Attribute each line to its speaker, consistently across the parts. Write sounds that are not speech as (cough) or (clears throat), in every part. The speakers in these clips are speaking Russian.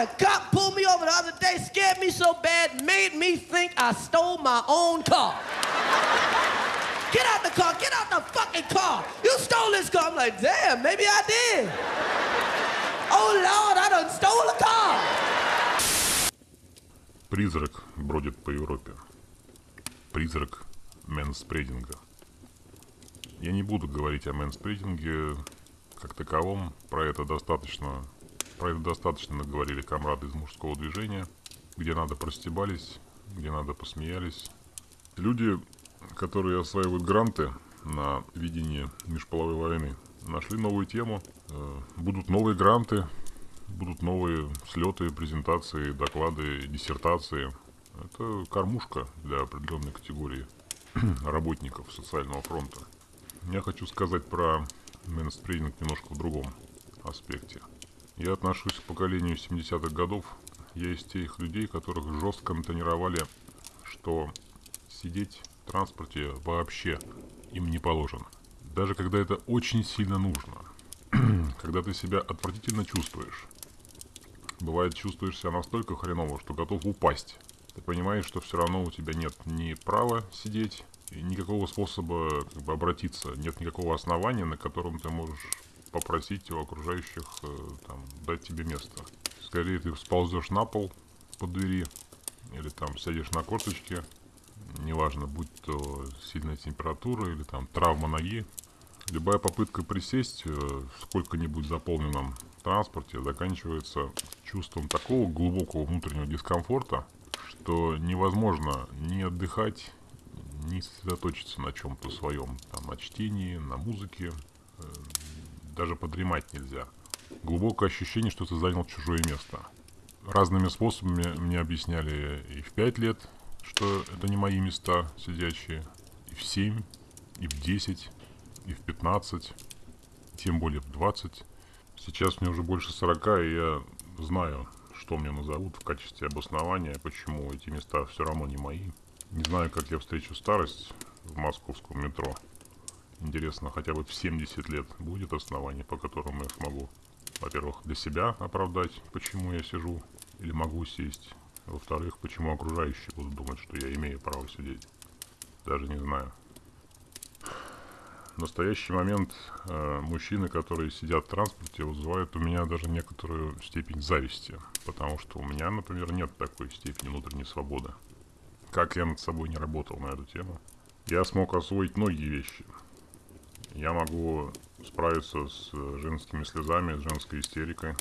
Speaker 1: had a cop pull me over the other day, scared me so bad, made me think I stole my own car. Get out the car, get out the fucking car. You stole this car. I'm like, damn, maybe I did. Oh Lord, I done stole a car.
Speaker 2: Призрак бродит по Европе. Призрак мэнспрединга. Я не буду говорить о мэнспрединге как таковом. Про это достаточно, про это достаточно наговорили комрады из мужского движения, где надо простебались, где надо посмеялись. Люди, которые осваивают гранты на видение межполовой войны, нашли новую тему. Э, будут новые гранты, будут новые слеты, презентации, доклады, диссертации. Это кормушка для определенной категории (clears throat) работников социального фронта. Я хочу сказать про мейнстриминг немножко в другом аспекте. Я отношусь к поколению 70-х годов. Я из тех людей, которых жестко тренировали, что сидеть в транспорте вообще им не положено. Даже когда это очень сильно нужно. (clears throat) когда ты себя отвратительно чувствуешь. Бывает, чувствуешь себя настолько хреново, что готов упасть. Ты понимаешь, что все равно у тебя нет ни права сидеть, и никакого способа как бы, обратиться, нет никакого основания, на котором ты можешь попросить у окружающих э, там, дать тебе место. Скорее ты сползешь на пол по двери, или там сядешь на корточке, неважно, будь то сильная температура или там травма ноги. Любая попытка присесть э, в сколько-нибудь заполненном транспорте заканчивается чувством такого глубокого внутреннего дискомфорта, что невозможно ни отдыхать, не сосредоточиться на чем-то своем, там, на чтении, на музыке, даже подремать нельзя. Глубокое ощущение, что ты занял чужое место. Разными способами мне объясняли и в 5 лет, что это не мои места сидячие, и в 7, и в 10, и в 15, тем более в 20. Сейчас мне уже больше 40, и я знаю, что мне назовут в качестве обоснования, почему эти места все равно не мои. Не знаю, как я встречу старость в московском метро. Интересно, хотя бы в 70 лет будет основание, по которому я смогу, во-первых, для себя оправдать, почему я сижу или могу сесть. Во-вторых, почему окружающие будут думать, что я имею право сидеть. Даже не знаю. В настоящий момент э, мужчины, которые сидят в транспорте, вызывают у меня даже некоторую степень зависти. Потому что у меня, например, нет такой степени внутренней свободы как я над собой не работал на эту тему, я смог освоить многие вещи. Я могу справиться с женскими слезами, с женской истерикой.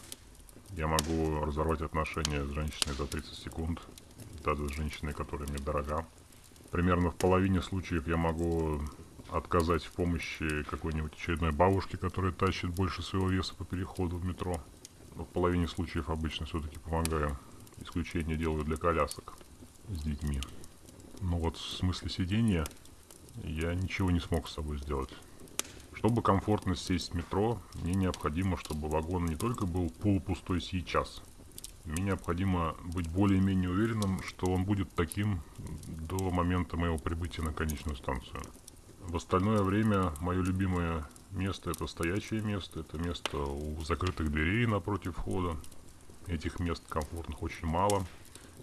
Speaker 2: Я могу разорвать отношения с женщиной за 30 секунд, даже с женщиной, которая мне дорога. Примерно в половине случаев я могу отказать в помощи какой-нибудь очередной бабушке, которая тащит больше своего веса по переходу в метро. Но в половине случаев обычно все-таки помогаю. Исключение делаю для колясок с детьми. Но вот в смысле сидения я ничего не смог с собой сделать. Чтобы комфортно сесть в метро, мне необходимо, чтобы вагон не только был полупустой сейчас. Мне необходимо быть более-менее уверенным, что он будет таким до момента моего прибытия на конечную станцию. В остальное время мое любимое место это стоячее место, это место у закрытых дверей напротив входа. Этих мест комфортных очень мало.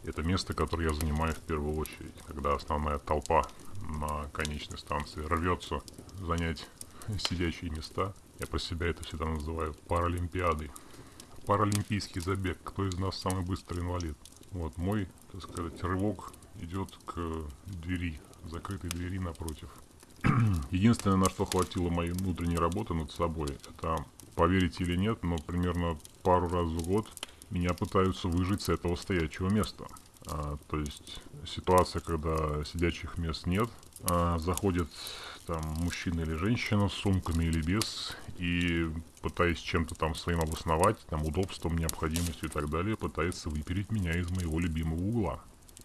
Speaker 2: Это место, которое я занимаю в первую очередь, когда основная толпа на конечной станции рвется занять сидячие места. Я про себя это всегда называю паралимпиадой. Паралимпийский забег. Кто из нас самый быстрый инвалид? Вот мой, так сказать, рывок идет к двери, закрытой двери напротив. (clears throat) Единственное, на что хватило моей внутренней работы над собой, это, поверить или нет, но примерно пару раз в год меня пытаются выжить с этого стоячего места. А, то есть ситуация, когда сидячих мест нет, а, заходит там мужчина или женщина с сумками или без, и пытаясь чем-то там своим обосновать, там удобством, необходимостью и так далее, пытается выпереть меня из моего любимого угла.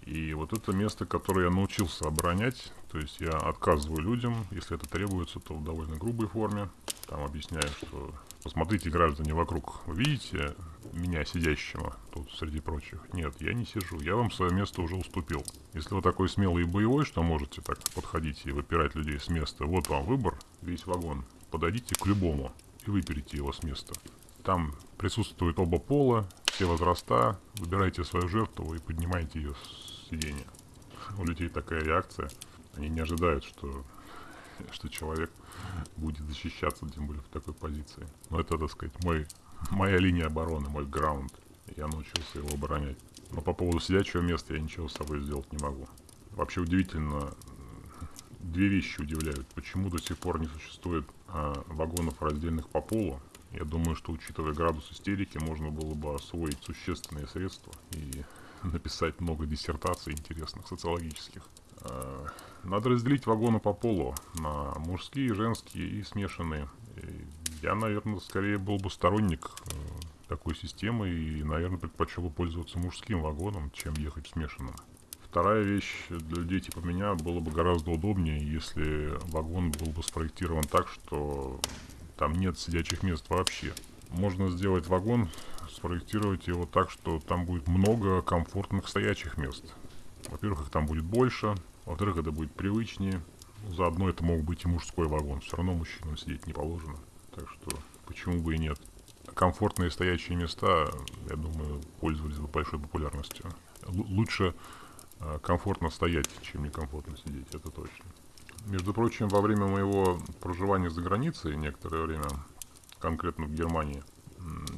Speaker 2: И вот это место, которое я научился оборонять, то есть я отказываю людям, если это требуется, то в довольно грубой форме. Там объясняю, что посмотрите, граждане, вокруг. Вы видите меня сидящего тут среди прочих? Нет, я не сижу. Я вам свое место уже уступил. Если вы такой смелый и боевой, что можете так подходить и выпирать людей с места, вот вам выбор, весь вагон. Подойдите к любому и выперите его с места. Там присутствуют оба пола, все возраста, выбирайте свою жертву и поднимайте ее с сиденья. У людей такая реакция. Они не ожидают, что, что человек будет защищаться, тем более в такой позиции. Но это, так сказать, мой, моя линия обороны, мой граунд. Я научился его оборонять. Но по поводу сидячего места я ничего с собой сделать не могу. Вообще удивительно, две вещи удивляют. Почему до сих пор не существует а, вагонов раздельных по полу? Я думаю, что учитывая градус истерики, можно было бы освоить существенные средства и (laughs) написать много диссертаций интересных, социологических. А, надо разделить вагоны по полу на мужские, женские и смешанные. Я, наверное, скорее был бы сторонник э, такой системы и, наверное, предпочел бы пользоваться мужским вагоном, чем ехать в смешанном. Вторая вещь для людей типа меня было бы гораздо удобнее, если вагон был бы спроектирован так, что там нет сидячих мест вообще. Можно сделать вагон, спроектировать его так, что там будет много комфортных стоячих мест. Во-первых, их там будет больше, во-вторых, это будет привычнее. Заодно это мог быть и мужской вагон, все равно мужчинам сидеть не положено. Так что почему бы и нет. Комфортные стоящие места, я думаю, пользовались бы большой популярностью. Л- лучше Э, комфортно стоять, чем некомфортно сидеть, это точно. Между прочим, во время моего проживания за границей некоторое время, конкретно в Германии,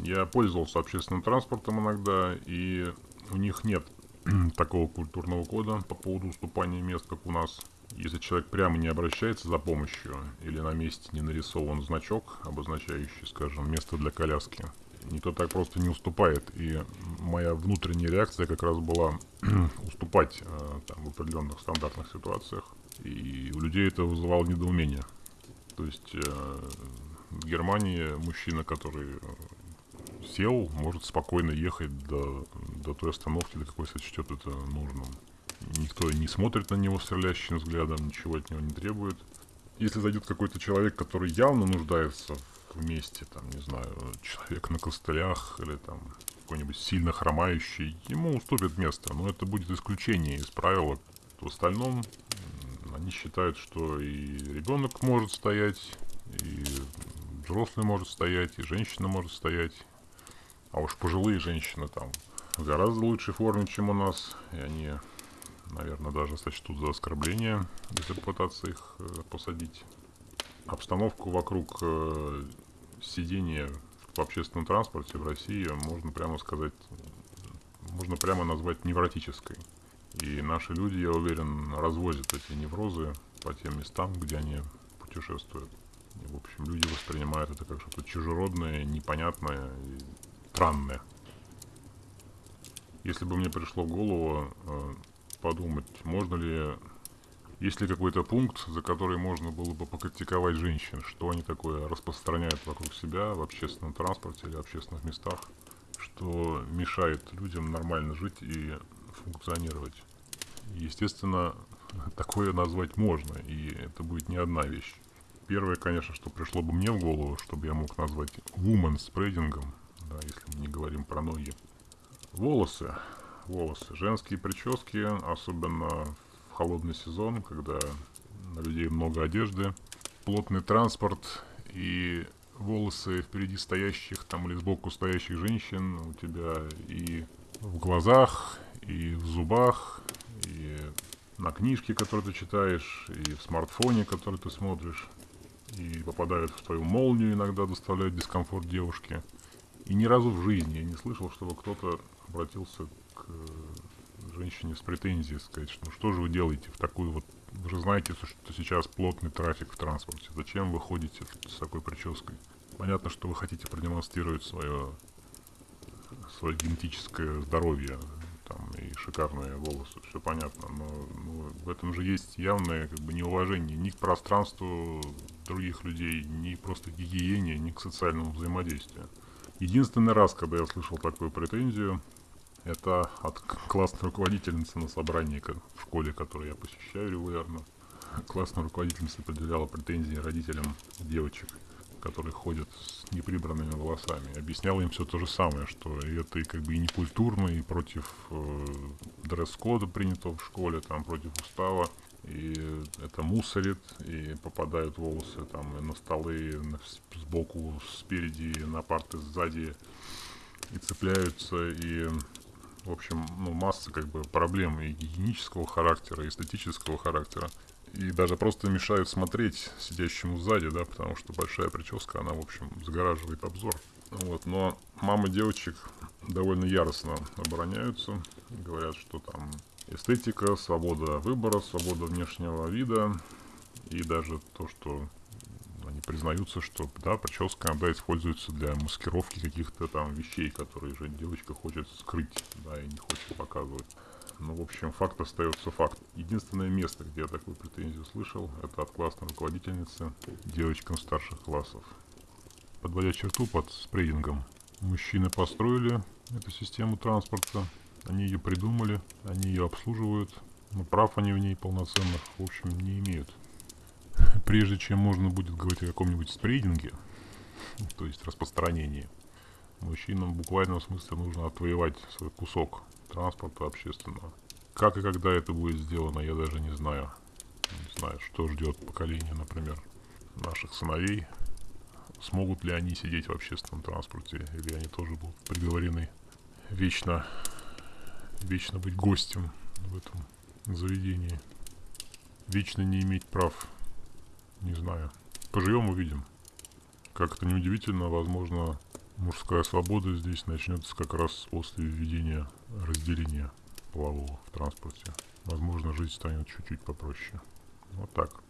Speaker 2: я пользовался общественным транспортом иногда, и у них нет (clears throat) такого культурного кода по поводу уступания мест, как у нас. Если человек прямо не обращается за помощью или на месте не нарисован значок, обозначающий, скажем, место для коляски, никто так просто не уступает. И моя внутренняя реакция как раз была (clears throat) уступать э, там, в определенных стандартных ситуациях. И у людей это вызывало недоумение. То есть э, в Германии мужчина, который э, сел, может спокойно ехать до, до той остановки, до какой сочтет это нужным. Никто не смотрит на него стрелящим взглядом, ничего от него не требует. Если зайдет какой-то человек, который явно нуждается в вместе, там, не знаю, человек на костылях или там какой-нибудь сильно хромающий, ему уступит место, но это будет исключение из правила. В остальном они считают, что и ребенок может стоять, и взрослый может стоять, и женщина может стоять, а уж пожилые женщины там в гораздо лучшей форме, чем у нас, и они, наверное, даже сочтут за оскорбление, если попытаться их э, посадить обстановку вокруг э, сидения в общественном транспорте в России можно прямо сказать, можно прямо назвать невротической. И наши люди, я уверен, развозят эти неврозы по тем местам, где они путешествуют. И, в общем, люди воспринимают это как что-то чужеродное, непонятное и странное. Если бы мне пришло в голову э, подумать, можно ли есть ли какой-то пункт, за который можно было бы покритиковать женщин? Что они такое распространяют вокруг себя в общественном транспорте или общественных местах, что мешает людям нормально жить и функционировать? Естественно, (laughs) такое назвать можно, и это будет не одна вещь. Первое, конечно, что пришло бы мне в голову, чтобы я мог назвать woman спрейдингом, да, если мы не говорим про ноги. Волосы. Волосы. Женские прически, особенно в холодный сезон, когда на людей много одежды, плотный транспорт и волосы впереди стоящих там или сбоку стоящих женщин у тебя и в глазах, и в зубах, и на книжке, которую ты читаешь, и в смартфоне, который ты смотришь, и попадают в твою молнию, иногда доставляют дискомфорт девушке. И ни разу в жизни я не слышал, чтобы кто-то обратился к женщине с претензией сказать, что ну что же вы делаете в такую вот... Вы же знаете, что сейчас плотный трафик в транспорте. Зачем вы ходите с такой прической? Понятно, что вы хотите продемонстрировать свое, свое генетическое здоровье там, и шикарные волосы, все понятно, но ну, в этом же есть явное как бы неуважение ни к пространству других людей, ни просто к гигиене, ни к социальному взаимодействию. Единственный раз, когда я слышал такую претензию, это от классной руководительницы на собрании в школе, которую я посещаю регулярно. Классная руководительница предъявляла претензии родителям девочек, которые ходят с неприбранными волосами. Объясняла им все то же самое, что это и как бы и не культурно, и против э, дресс-кода принятого в школе, там против устава. И это мусорит, и попадают волосы там на столы, на, сбоку, спереди, на парты сзади и цепляются, и, в общем, ну, масса как бы проблем и гигиенического характера, и эстетического характера. И даже просто мешают смотреть сидящему сзади, да, потому что большая прическа, она, в общем, загораживает обзор. Вот, но мамы девочек довольно яростно обороняются, говорят, что там эстетика, свобода выбора, свобода внешнего вида, и даже то, что признаются, что да, прическа иногда используется для маскировки каких-то там вещей, которые же девочка хочет скрыть, да, и не хочет показывать. Ну, в общем, факт остается факт. Единственное место, где я такую претензию слышал, это от классной руководительницы девочкам старших классов. Подводя черту под спрейдингом, мужчины построили эту систему транспорта, они ее придумали, они ее обслуживают, но прав они в ней полноценных, в общем, не имеют (laughs) прежде чем можно будет говорить о каком-нибудь спрейдинге, то есть распространении, мужчинам в буквальном смысле нужно отвоевать свой кусок транспорта общественного. Как и когда это будет сделано, я даже не знаю. Не знаю, что ждет поколение, например, наших сыновей. Смогут ли они сидеть в общественном транспорте, или они тоже будут приговорены вечно, вечно быть гостем в этом заведении, вечно не иметь прав не знаю. Поживем, увидим. Как это неудивительно, возможно, мужская свобода здесь начнется как раз после введения разделения полового в транспорте. Возможно, жизнь станет чуть-чуть попроще. Вот так.